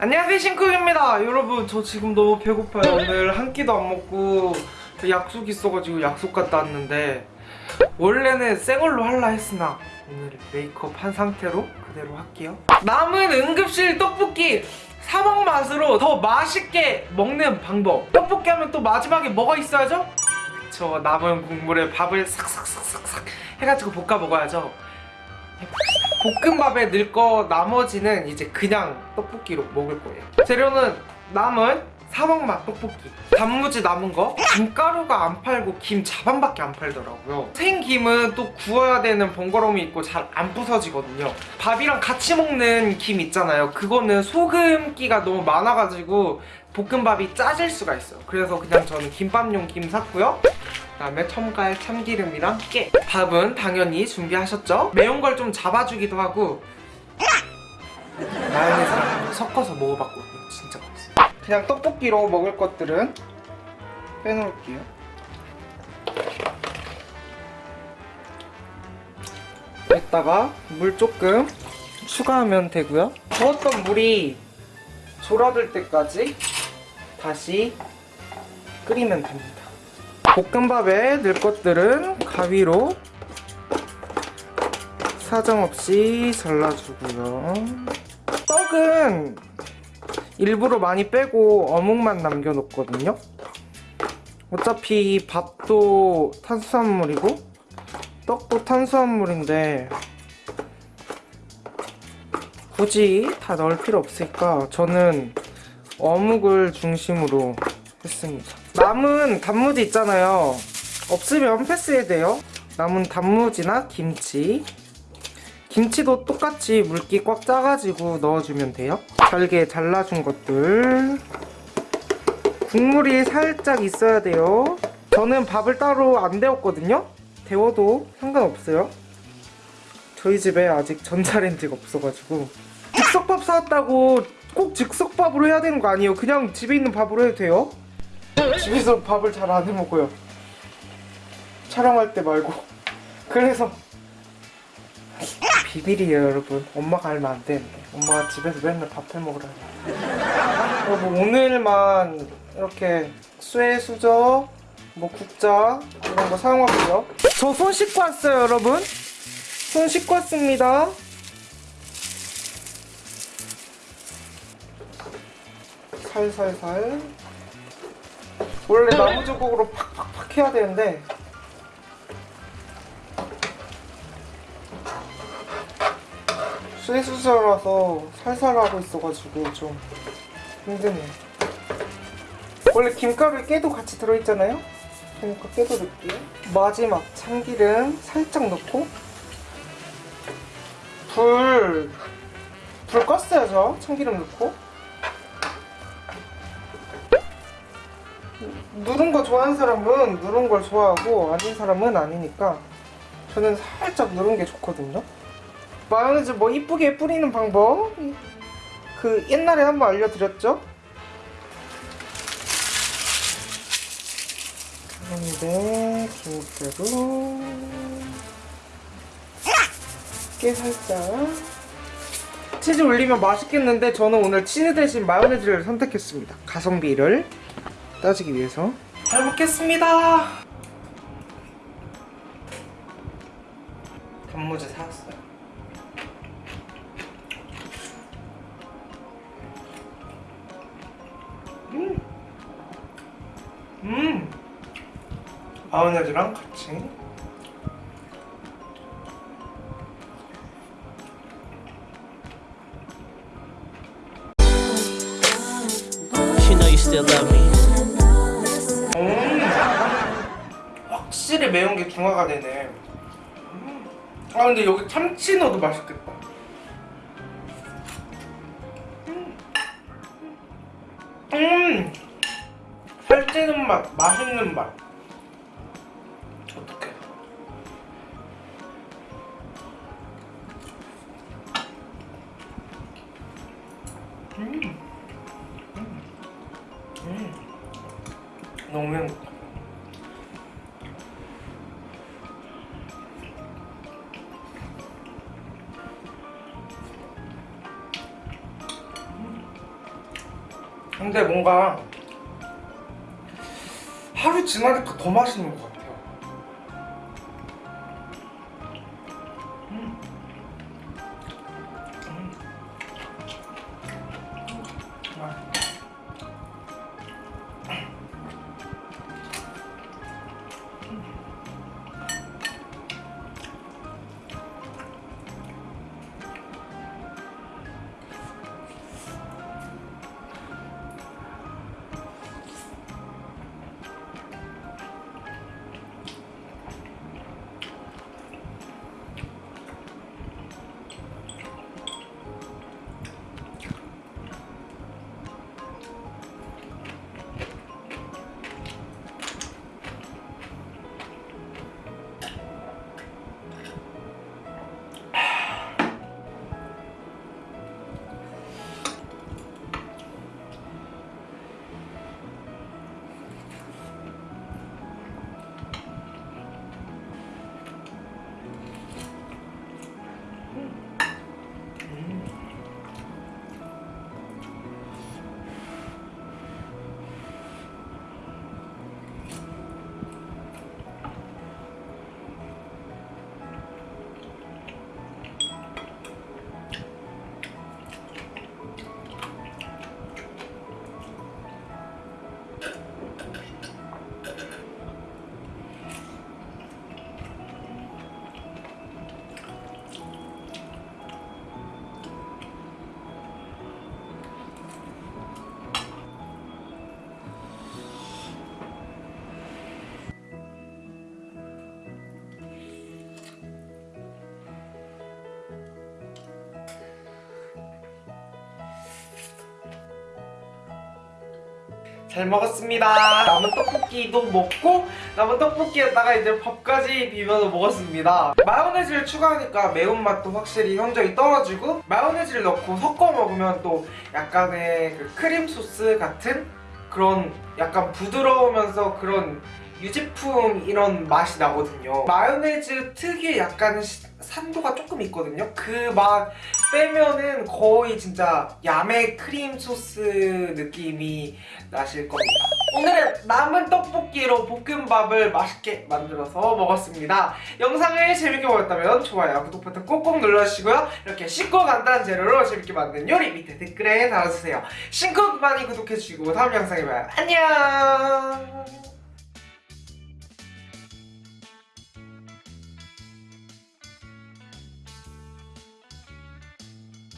안녕하세요 신쿡입니다. 여러분 저 지금 너무 배고파요. 오늘 한 끼도 안 먹고 약속 있어가지고 약속 갔다 왔는데 원래는 생얼로 할라 했으나 오늘 메이크업 한 상태로 그대로 할게요. 남은 응급실 떡볶이 사막 맛으로 더 맛있게 먹는 방법. 떡볶이 하면 또 마지막에 뭐가 있어야죠? 그쵸 남은 국물에 밥을 싹싹싹싹싹 해가지고 볶아 먹어야죠 볶음밥에 넣을 거 나머지는 이제 그냥 떡볶이로 먹을 거예요. 재료는 남은 사막맛 떡볶이. 단무지 남은 거? 김가루가 안 팔고 김 자반밖에 안 팔더라고요. 생김은 또 구워야 되는 번거로움이 있고 잘 안 부서지거든요. 밥이랑 같이 먹는 김 있잖아요. 그거는 소금기가 너무 많아가지고 볶음밥이 짜질 수가 있어요. 그래서 그냥 저는 김밥용 김 샀고요 그다음에 첨가에 참기름이랑 깨 밥은 당연히 준비하셨죠? 매운 걸 좀 잡아주기도 하고. 마요네즈랑 섞어서 먹어봤거든요. 진짜 맛있어요. 그냥 떡볶이로 먹을 것들은 빼놓을게요. 여기다가 물 조금 추가하면 되고요. 부었던 물이 졸아들 때까지 다시 끓이면 됩니다 볶음밥에 넣을 것들은 가위로 사정없이 잘라주고요. 떡은 일부러 많이 빼고 어묵만 남겨놓거든요. 어차피 밥도 탄수화물이고 떡도 탄수화물인데 굳이 다 넣을 필요 없으니까 저는 어묵을 중심으로 했습니다 남은 단무지 있잖아요. 없으면 패스해야 돼요. 남은 단무지나 김치. 김치도 똑같이 물기 꽉 짜가지고 넣어주면 돼요. 잘게 잘라준 것들. 국물이 살짝 있어야 돼요. 저는 밥을 따로 안 데웠거든요. 데워도 상관없어요. 저희 집에 아직 전자레인지가 없어가지고. 즉석밥 사왔다고 꼭 즉석밥으로 해야 되는 거 아니에요? 그냥 집에 있는 밥으로 해도 돼요 집에서 밥을 잘 안 해먹어요. 촬영할 때 말고. 그래서 비밀이에요 여러분. 엄마가 알면 안 되는데. 엄마가 집에서 맨날 밥 해먹으라 여러분 오늘만 이렇게 쇠, 수저, 뭐 국자 이런 거 사용할게요. 저 손 씻고 왔어요 여러분. 손 씻고 왔습니다. 살살살 원래 나무주걱으로 팍팍팍 해야 되는데. 쇠수저라서 살살 하고 있어가지고 좀 힘드네 원래 김가루에 깨도 같이 들어있잖아요? 그러니까 깨도 넣을게요. 마지막 참기름 살짝 넣고. 불... 불 껐어요 저? 참기름 넣고 누른 거 좋아하는 사람은 누른 걸 좋아하고 아닌 사람은 아니니까 저는 살짝 누른 게 좋거든요. 마요네즈 뭐 이쁘게 뿌리는 방법? 그 옛날에 한번 알려드렸죠? 그런데 김가루 깨 살짝. 치즈 올리면 맛있겠는데 저는 오늘 치즈 대신 마요네즈를 선택했습니다. 가성비를 따지기 위해서. 잘 먹겠습니다. 단무지 사왔어요. 음, 음, 마요네즈랑 같이. You know you still love me. 확실히 매운 게 중화가 되네. 음. 아 근데 여기 참치 넣어도 맛있겠다. 음, 음, 살찌는 맛, 맛있는 맛. 어떡해. 음, 음, 음. 너무 행복 근데 뭔가 하루 지나니까 더 맛있는 것 같아요. 음. 음. 아. 잘 먹었습니다. 남은 떡볶이도 먹고 남은 떡볶이에다가 이제 밥까지 비벼서 먹었습니다. 마요네즈를 추가하니까 매운맛도 확실히 현저히 떨어지고 마요네즈를 넣고 섞어 먹으면 또 약간의 그 크림 소스 같은 그런 약간 부드러우면서 그런 유제품 이런 맛이 나거든요. 마요네즈 특유의 약간 시- 산도가 조금 있거든요. 그맛 빼면은 거의 진짜 야매 크림 소스 느낌이 나실 겁니다. 오늘은 남은 떡볶이로 볶음밥을 맛있게 만들어서 먹었습니다. 영상을 재밌게 보셨다면 좋아요, 구독 버튼 꼭꼭 눌러주시고요. 이렇게 쉽고 간단한 재료로 재밌게 만든 요리 밑에 댓글에 달아주세요. 신곡 많이 구독해주시고 다음 영상에 봐요. 안녕!